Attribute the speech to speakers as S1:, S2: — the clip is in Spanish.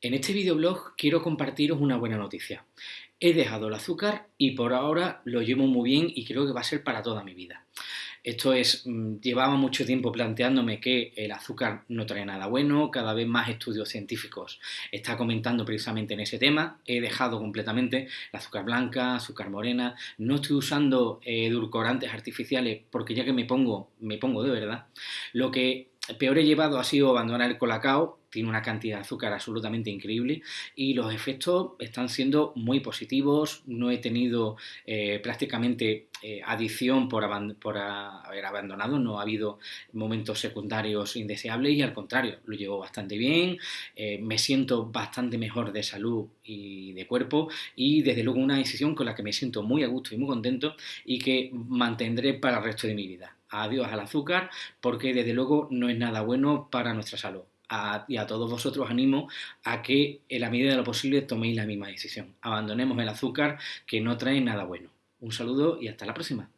S1: En este videoblog quiero compartiros una buena noticia. He dejado el azúcar y por ahora lo llevo muy bien y creo que va a ser para toda mi vida. Esto es, mm, llevaba mucho tiempo planteándome que el azúcar no trae nada bueno, cada vez más estudios científicos está comentando precisamente en ese tema. He dejado completamente el azúcar blanca, azúcar morena, no estoy usando edulcorantes artificiales porque ya que me pongo, me pongo de verdad. Lo que peor he llevado ha sido abandonar el colacao, tiene una cantidad de azúcar absolutamente increíble y los efectos están siendo muy positivos, no he tenido eh, prácticamente eh, adicción por, por haber abandonado, no ha habido momentos secundarios indeseables y al contrario, lo llevo bastante bien, eh, me siento bastante mejor de salud y de cuerpo y desde luego una decisión con la que me siento muy a gusto y muy contento y que mantendré para el resto de mi vida adiós al azúcar, porque desde luego no es nada bueno para nuestra salud. y a todos vosotros animo a que en la medida de lo posible toméis la misma decisión. Abandonemos el azúcar que no trae nada bueno. Un saludo y hasta la próxima.